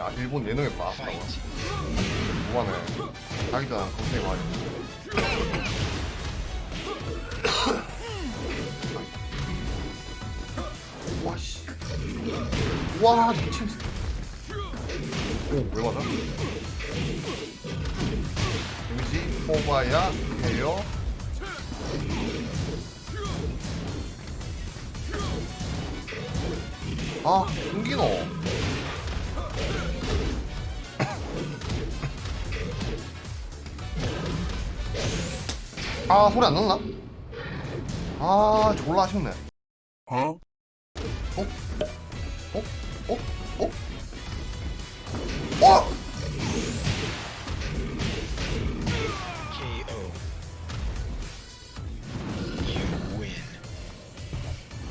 야 일본 예능에 봐 뭐하네. 자기 전 걱정이 많이 와씨. 와 미친 오왜 맞아? 데미지 뽑아야 해요 아 숨기노 아 소리 안 났나? 아 졸라 아쉽네 어? 어? 어? 어? 어? 어? 어?